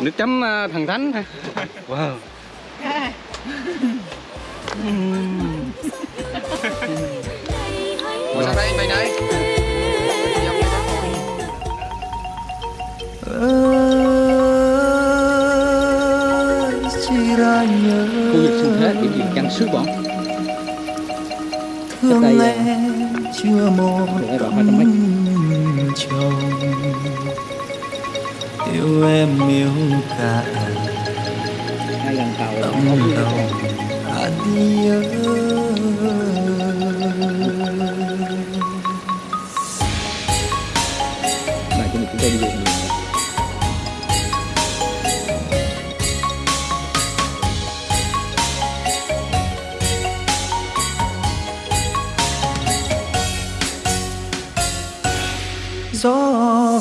Nước chấm à, thần thánh ha Wow. Ủa sao đây mày này Khu vực sinh thế thì điểm chăn sứ bọn Thương em à, chưa một chồng yêu em yêu cả hai lần tàu, tàu. hạt nhớ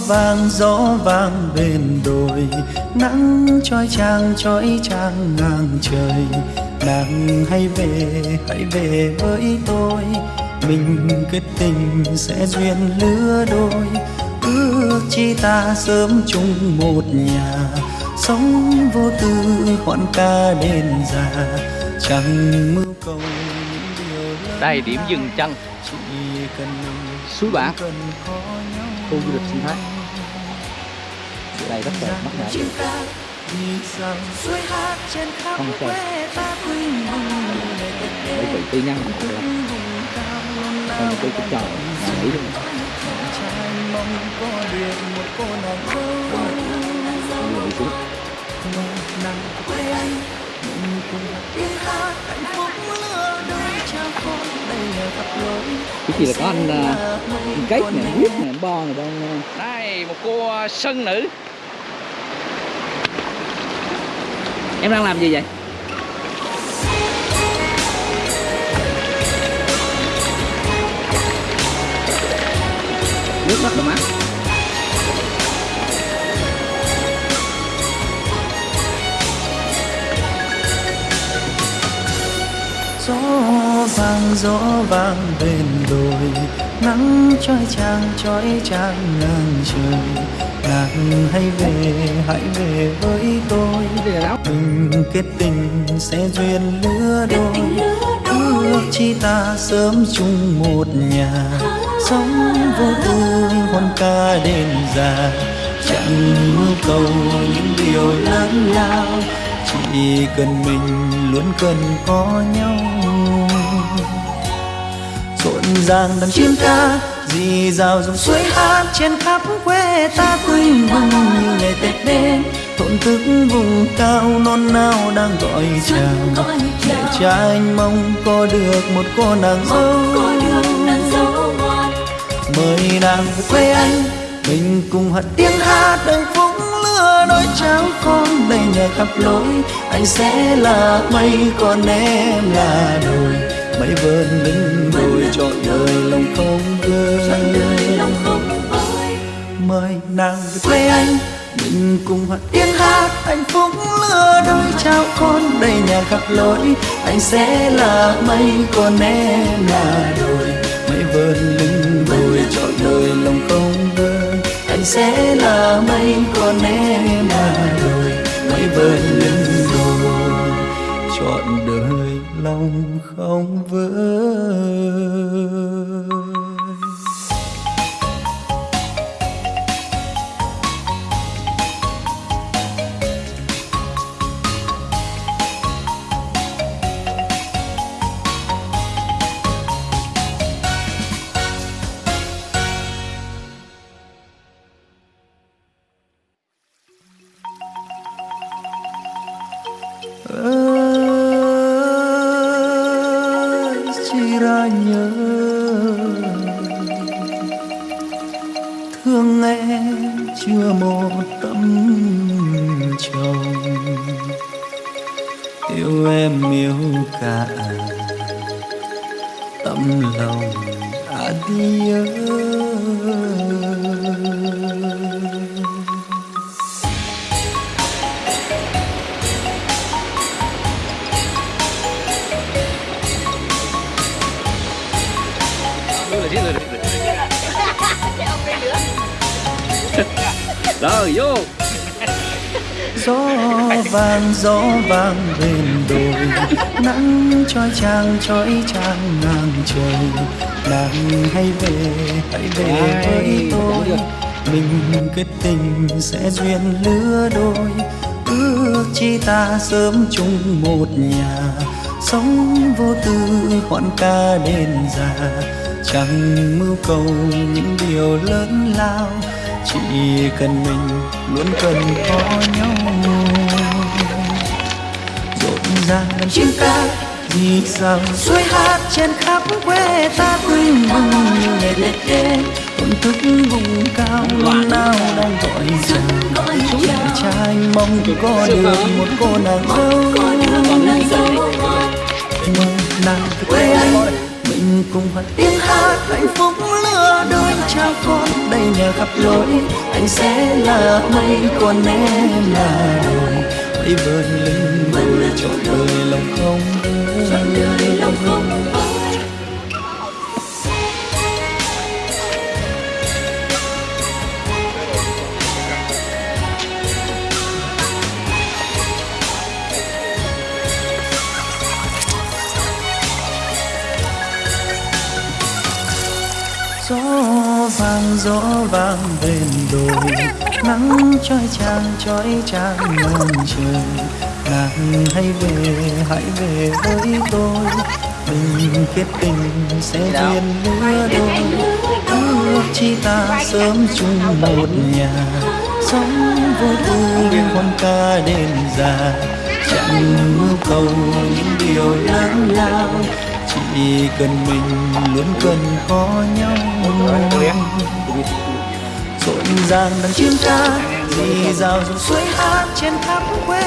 vàng gió vàng bên đồi nắng trói chang trói chang ngang trời. Nàng hãy về hãy về với tôi mình kết tình sẽ duyên lứa đôi. Ước chi ta sớm chung một nhà sống vô tư hoạn ca đến già. Chẳng mưu cầu đây điểm dừng chân. suối bạc khu du lịch sinh thái đây rất là mắc ngã không chơi bởi vì tuy nhân một lần còn tôi cũng chờ mà nghĩ được cái gì là có anh, à, anh cách nè, quyết nè, bo này đang đây một cô à, sân nữ. em đang làm gì vậy? Nước mắt là mát gió vàng gió vàng bên đồi. Nắng trói chang trói chang ngàn trời. Nàng hãy về hãy về với tôi. Tình kết tình sẽ duyên lứa đôi. Ước chi ta sớm chung một nhà. Sống vô tư hôn ca đến già chẳng yêu cầu những điều lớn lao chỉ cần mình luôn cần có nhau. Rộn ràng đàn chim ca dì rào dòng suối hát trên khắp quê ta quỳnh vâng như ngày tết đến. Thổn thức vùng cao non nao đang gọi chào. để cha anh mong có được một cô nàng dâu. mời nàng về quê anh mình cùng hát tiếng hát đầy đôi cháu con đầy nhà khắp lối anh sẽ là mây còn em là đồi. Mây vơn lưng đồi trọn đời lòng không vơi mời nàng về quê anh mình cùng hát tiếng hát. Hạnh phúc lửa đôi cháu con đầy nhà khắp lối anh sẽ là mây còn em là đồi. Mây vơn lưng đồi trọn đời lòng không vơi anh sẽ là mây còn lòng không vỡ. Gió vàng gió vàng bên đồi. Nắng trói trang trói trang ngang trời. Nàng hãy về hãy về với tôi. Mình kết tình sẽ duyên lứa đôi. Ước chi ta sớm chung một nhà. Sống vô tư hoan ca đêm già. Chẳng mưu cầu những điều lớn lao chỉ cần mình luôn cần có nhau. Rộn ràng đàn chim ca vì rằng suối hát trên khắp quê ta vâng như ngày tết đến thổn thức vùng cao luôn nào đang gọi chào để cha anh mong có được một cô nàng dâu. Mời nàng quê anh mình cùng hát tiếng hát, hạnh phúc lứa đôi cha con. Đây nhà khắp lối anh sẽ là mây còn em là đồi. Mây vơn lên mây trọn đời gió vàng gió vàng bên đồi. Nắng trói trang trói trang ngang trời. Nàng hãy về hãy về với tôi. Mình kết tình sẽ duyên lứa đôi. ước chi ta sớm chung một nhà. Sống vô tư hoan ca đêm già chẳng mưu cầu những điều lớn lao chỉ cần mình luôn cần có nhau. Rộn ràng đằng chim ca, dì rào dòng suối hát trên khắp quê